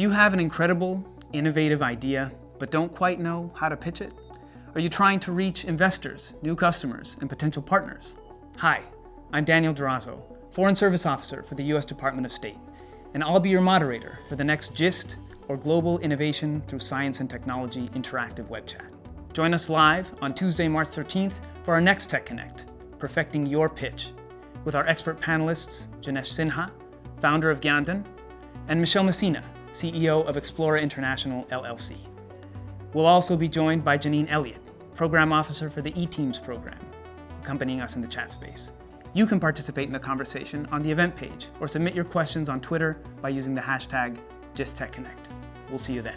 Do you have an incredible, innovative idea, but don't quite know how to pitch it? Are you trying to reach investors, new customers, and potential partners? Hi, I'm Daniel Durazo, Foreign Service Officer for the U.S. Department of State, and I'll be your moderator for the next GIST, or Global Innovation Through Science and Technology Interactive Web Chat. Join us live on Tuesday, March 13th for our next Tech Connect, Perfecting Your Pitch, with our expert panelists, Janesh Sinha, founder of Gyandan, and Michelle Messina, CEO of Explora International LLC. We'll also be joined by Janine Elliott, Program Officer for the E-Teams program, accompanying us in the chat space. You can participate in the conversation on the event page or submit your questions on Twitter by using the hashtag GistTechConnect. We'll see you then.